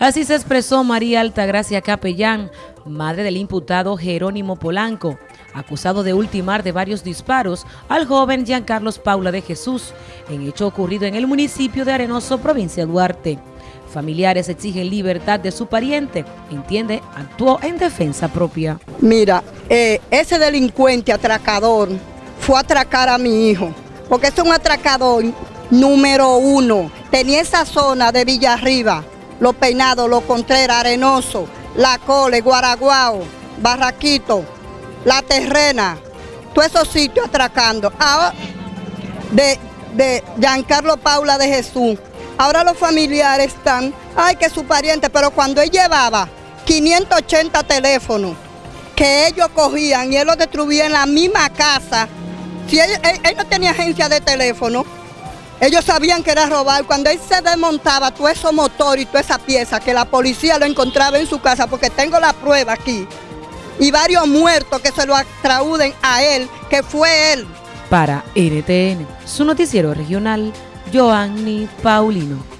Así se expresó María Altagracia Capellán, madre del imputado Jerónimo Polanco, acusado de ultimar de varios disparos al joven Giancarlos Paula de Jesús, en hecho ocurrido en el municipio de Arenoso, provincia de Duarte. Familiares exigen libertad de su pariente. Entiende, actuó en defensa propia. Mira, eh, ese delincuente atracador fue a atracar a mi hijo, porque es un atracador número uno. Tenía esa zona de Villarriba los Peinados, Los Contreras, Arenoso, La Cole, Guaraguao, Barraquito, La Terrena, todos esos sitios atracando. Ahora, de, de Giancarlo Paula de Jesús. Ahora los familiares están, ay que su pariente, pero cuando él llevaba 580 teléfonos que ellos cogían y él los destruía en la misma casa, si él no tenía agencia de teléfono, ellos sabían que era robar. Cuando él se desmontaba todo ese motor y toda esa pieza, que la policía lo encontraba en su casa, porque tengo la prueba aquí, y varios muertos que se lo atrauden a él, que fue él. Para NTN, su noticiero regional, Joanny Paulino.